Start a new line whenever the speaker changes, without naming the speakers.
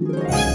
Bye.